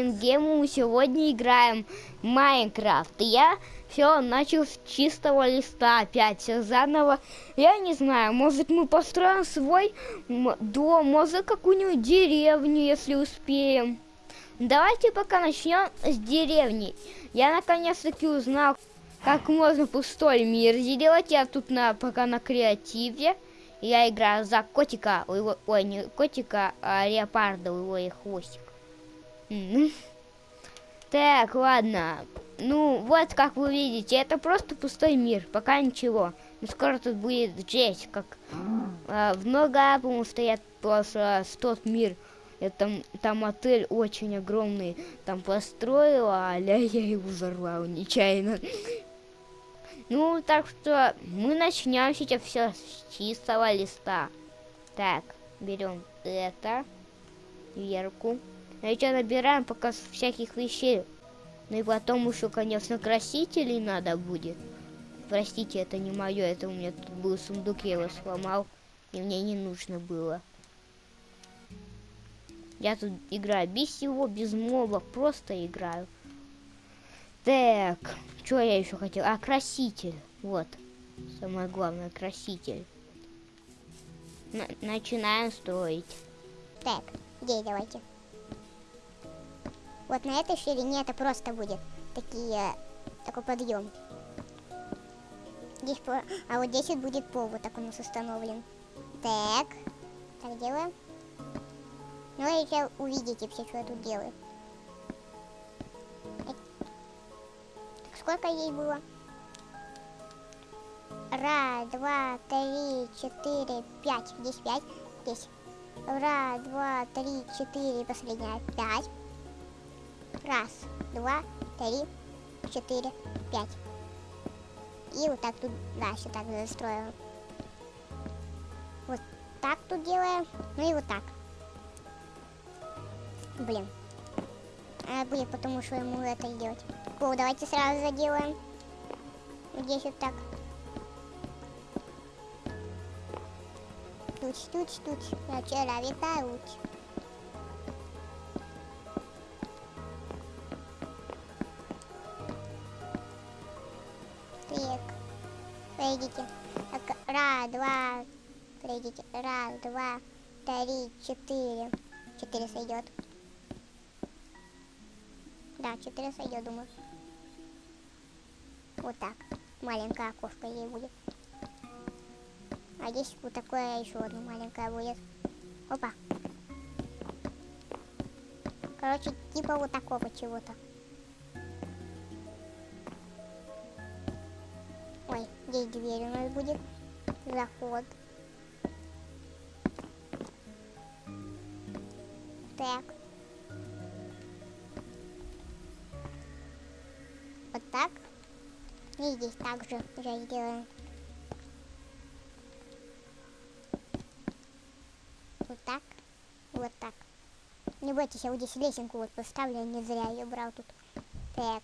Ингему мы сегодня играем Майнкрафт. Я все начал с чистого листа опять, все заново. Я не знаю, может мы построим свой дом, может какую-нибудь деревню, если успеем. Давайте пока начнем с деревни. Я наконец-таки узнал, как можно пустой мир сделать. Я тут на, пока на креативе. Я играю за котика, его, ой, не котика, а леопарда, его и хвостик. Так, ладно. Ну, вот как вы видите, это просто пустой мир, пока ничего. Но скоро тут будет жесть, как э, в много, по-моему, стоят просто тот мир. Это, там, там отель очень огромный, там построила, а я его взорвал нечаянно. Ну, так что мы начнем сейчас все с чистого листа. Так, берем это, верку. Что набираем пока всяких вещей. Ну и потом еще, конечно, красителей надо будет. Простите, это не мое, это у меня тут был сундук, я его сломал. И мне не нужно было. Я тут играю без всего, без мобов, просто играю. Так, что я еще хотел? А, краситель. Вот. Самое главное, краситель. Н начинаем строить. Так, где давайте. Вот на этой ширине это просто будет такие, такой подъем. Здесь, а вот здесь вот будет пол, вот так у нас установлен. Так, так делаем. Ну и сейчас увидите все, что я тут делаю. Так, сколько ей было? Раз, два, три, четыре, пять. Здесь пять. Здесь. Раз, два, три, четыре, последняя. Пять. Раз, два, три, четыре, пять. И вот так тут дальше так застроим. Вот так тут делаем. Ну и вот так. Блин. А будет потому что ему это делать. О, давайте сразу заделаем. Здесь вот так. Туч, туч, туч. Я вчера витаю. Пройдите. Так, раз, два. Пройдите. Раз, два, три, четыре. Четыре сойдет. Да, четыре сойдет, думаю. Вот так. Маленькое окошко ей будет. А здесь вот такое еще одно маленькое будет. Опа. Короче, типа вот такого чего-то. Здесь дверь у нас будет. Заход. Так. Вот так. И здесь также уже сделаем. Вот так. Вот так. Не бойтесь, я вот здесь лесенку вот поставлю, я не зря ее брал тут. Так.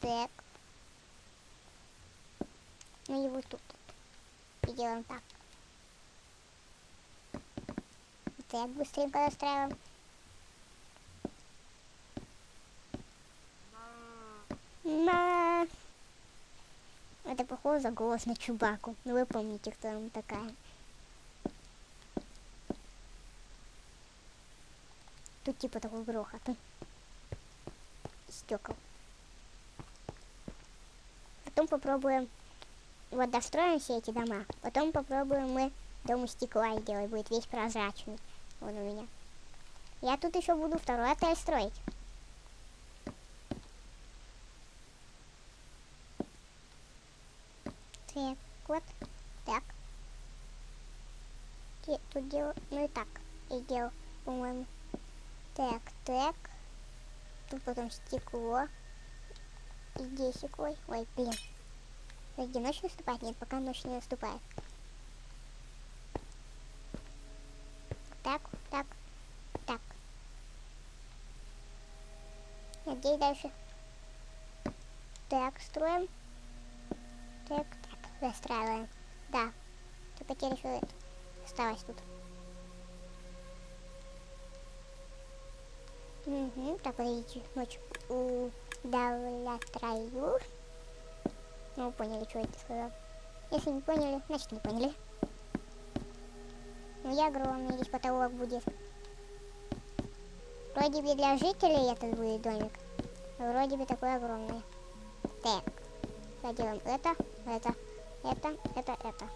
Так. Ну вот тут. И делаем так. Так, быстренько настраиваем. Ма. Это похоже за голос на Чубаку. Ну вы помните, кто она такая. Тут типа такой грохот. Стекол. Потом попробуем, вот достроим все эти дома. Потом попробуем мы дом из стекла сделать, будет весь прозрачный. Вот у меня. Я тут еще буду второй отель строить. Так, вот, так. Тут делал, ну и так, и делал, по-моему. Так, так. Тут потом стекло. Десик, ой, ой, блин. Где ночь наступает? Нет, пока ночь не наступает. Так, так, так. А дальше? Так, строим. Так, так, застраиваем. Да, только теперь еще осталось тут. Угу, так, подождите, ночь удовлетворю. Ну, вы поняли, что я это сказал. Если не поняли, значит не поняли. Ну, я огромный, здесь потолок будет. Вроде бы для жителей этот будет домик. Вроде бы такой огромный. Так, делаем это, это, это, это, это.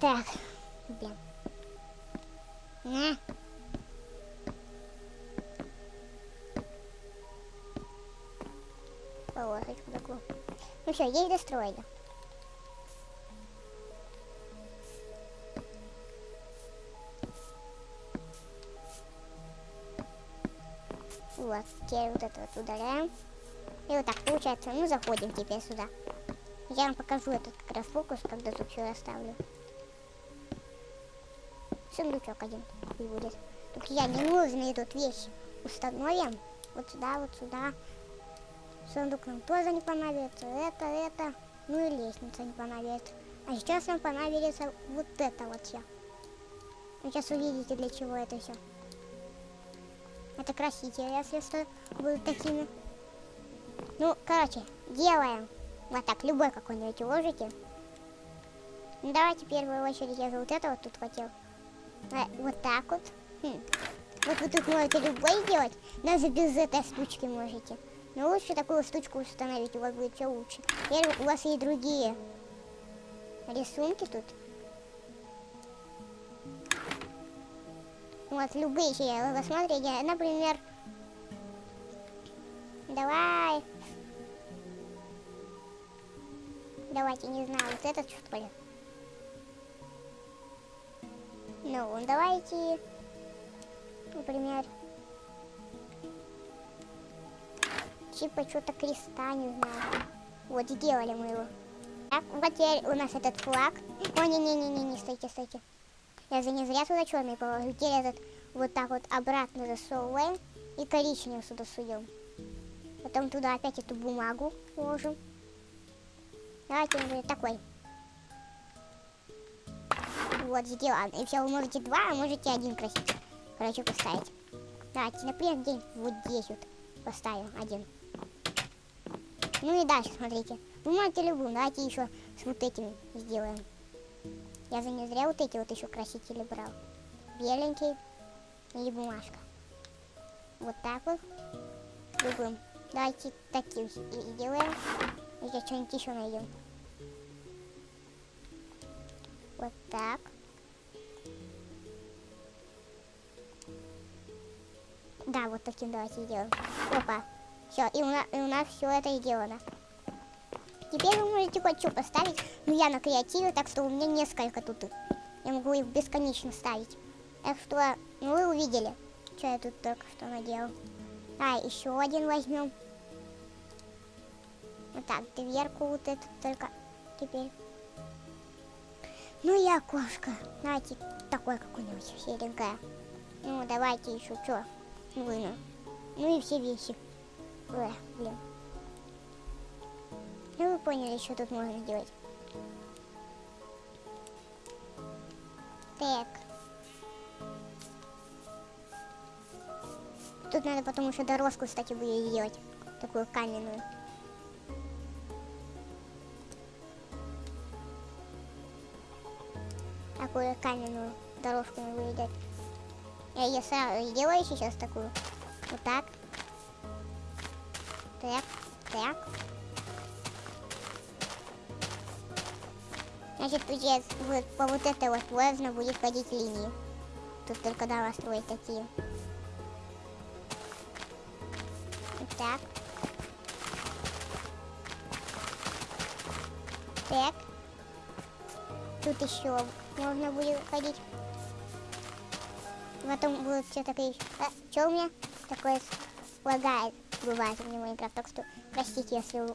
Так, блин. На. Полосочку такую. Ну все, есть достроили. Вот, теперь вот это вот удаляем. И вот так получается. Ну, заходим теперь сюда. Я вам покажу этот как раз фокус, когда тут все оставлю. Сундучок один будет. Только я не нужные тут вещи установим. Вот сюда, вот сюда. Сундук нам тоже не понадобится. Это, это. Ну и лестница не понадобится. А сейчас нам понадобится вот это вот все. Сейчас увидите, для чего это все. Это красители, если что, будут такими. Ну, короче, делаем. Вот так, любой какой-нибудь ложите. Ну, давайте в первую очередь я же вот это вот тут хотел. А, вот так вот. Хм. Вот вы тут можете любой сделать, даже без этой штучки можете. Но лучше такую штучку установить, у вас будет все лучше. Теперь у вас есть другие рисунки тут. Вот, любые вы посмотрите, например, давай, давайте, не знаю, вот этот что ли. Ну, давайте, например, типа что-то креста, не знаю. Вот, сделали мы его. Так, вот теперь у нас этот флаг. О, не-не-не-не, стойте, стойте. Я же не зря туда черный положил. Теперь этот вот так вот обратно засовываем и коричневый сюда суем. Потом туда опять эту бумагу ложим. Давайте он будет такой. Вот, сделан. И все, вы можете два, а можете один красить. Короче, поставить. Давайте, например, день вот здесь вот поставим один. Ну и дальше, смотрите. Вы можете любую, давайте еще с вот этими сделаем. Я же не зря вот эти вот еще красители брал. Беленький и бумажка. Вот так вот. Любым. Давайте такие и делаем. И сейчас что-нибудь еще найдем. Вот так. Да, вот таким давайте сделаем. Опа. Все, и у нас, и у нас все это сделано. Теперь вы можете хоть что поставить. Но я на креативе, так что у меня несколько тут. Я могу их бесконечно ставить. Так что, ну вы увидели, что я тут только что наделал. А, еще один возьмем. Вот так, дверку вот эту только теперь. Ну и окошко. Давайте такое какое-нибудь серенькое. Ну, давайте еще что? Выну. Ну и все вещи. Ой, блин. Ну вы поняли, что тут можно делать. Так. Тут надо потом еще дорожку, кстати, будет сделать. Такую каменную. Такую каменную дорожку мы будем делать. Я ее сразу сделаю сейчас такую. Вот так. Так, так. Значит, здесь вот по вот этой вот можно будет ходить линии. Тут только надо строить такие. Так. Так. Тут еще можно будет ходить. Потом будут все такие... А, что у меня? Такое лагает. Бывает у меня Майнкрафт. Так что простите, если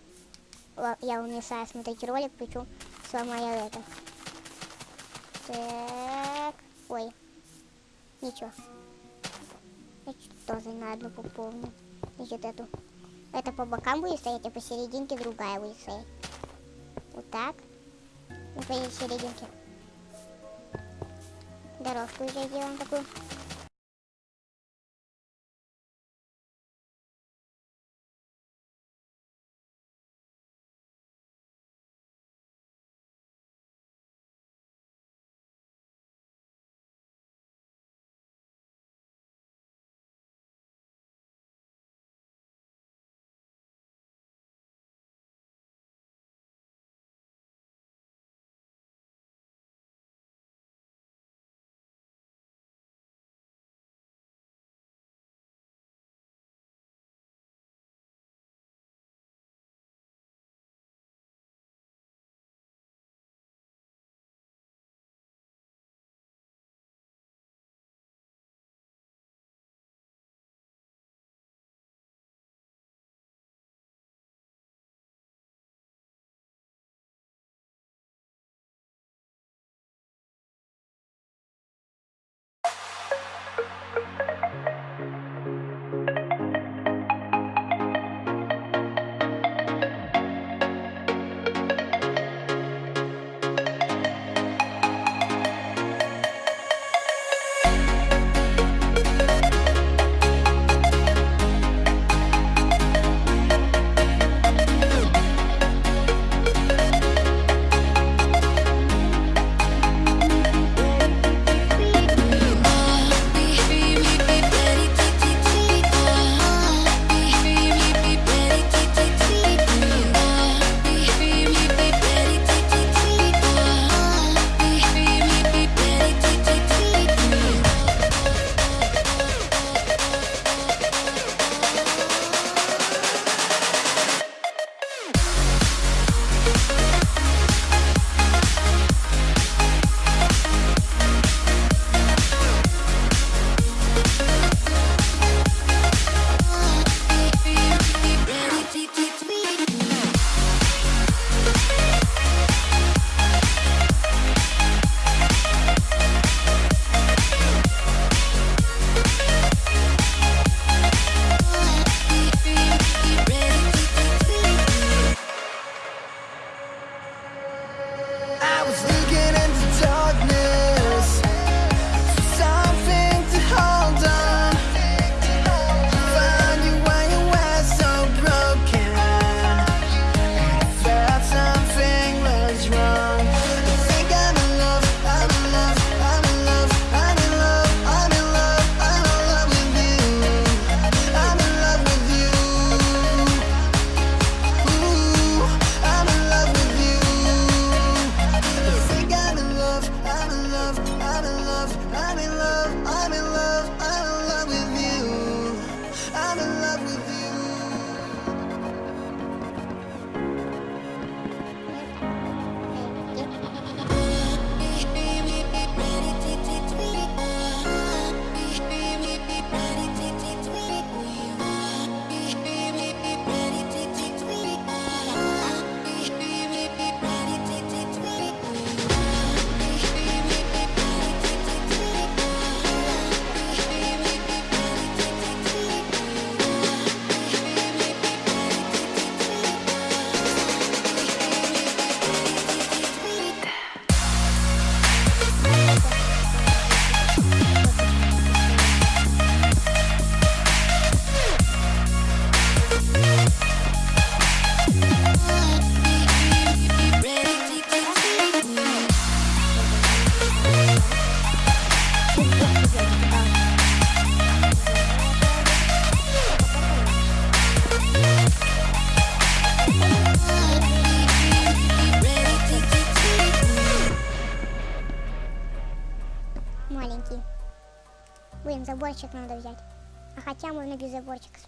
я умешаю смотреть ролик, причем сломаю это. Так. Ой. Ничего. Я тоже на одну пополню. Значит, эту. Это по бокам будет стоять, а посерединке другая будет стоять. Вот так. И посерединке. Дорожку уже делаем такую.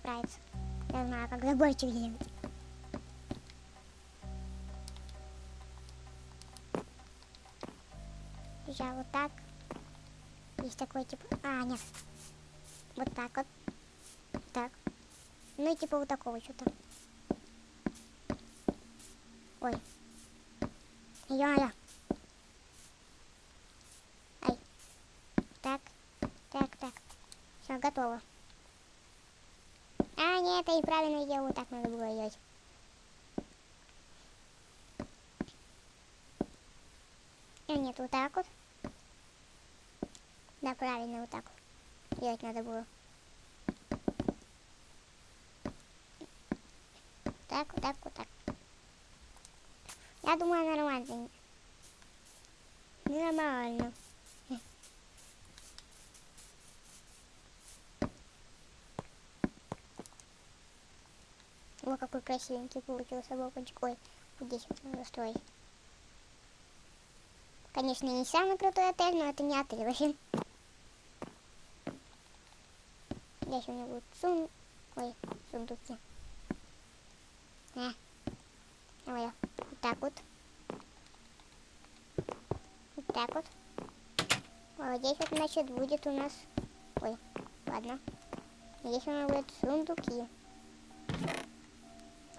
Справиться. Я знаю, как заборчик делать. Сейчас вот так. Есть такой типа... А, нет. Вот так вот. Так. Ну и типа вот такого что-то. Ой. Я-я. Ай. Так. Так, так. Все, готово. Это неправильно я вот так надо было делать. А, нет, вот так вот. Да, правильно, вот так вот. Делать надо было. Так, вот так, вот так. Я думаю, нормально. Нормально. О, какой красивенький получился балкончик. Ой, здесь вот строить. Конечно, не самый крутой отель, но это не отель вообще. Здесь у меня будут сун... Ой, сундуки. А. Ой, вот так вот. Вот так вот. Вот здесь вот, значит, будет у нас... Ой, ладно. Здесь у нас будут сундуки.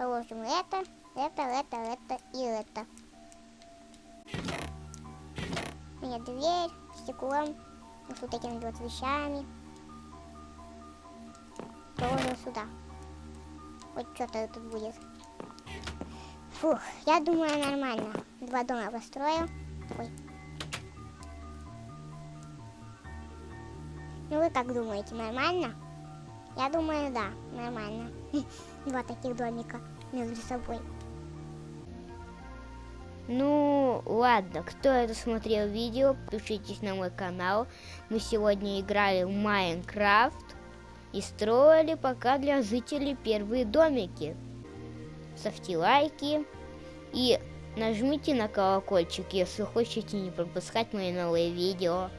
Положим это, это, это, это и это. У меня дверь, стеклом, вот тут этими вот вещами. Положим сюда. Хоть что-то тут будет. Фух, я думаю нормально. Два дома построил. Ой. Ну вы как думаете, нормально? Я думаю, да, нормально. Два таких домика между собой. Ну, ладно, кто это смотрел видео, подпишитесь на мой канал. Мы сегодня играли в Майнкрафт и строили пока для жителей первые домики. Ставьте лайки и нажмите на колокольчик, если хотите не пропускать мои новые видео.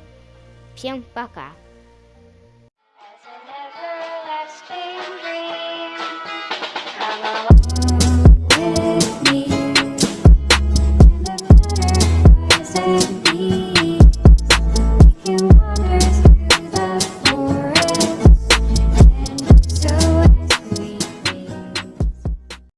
Всем пока!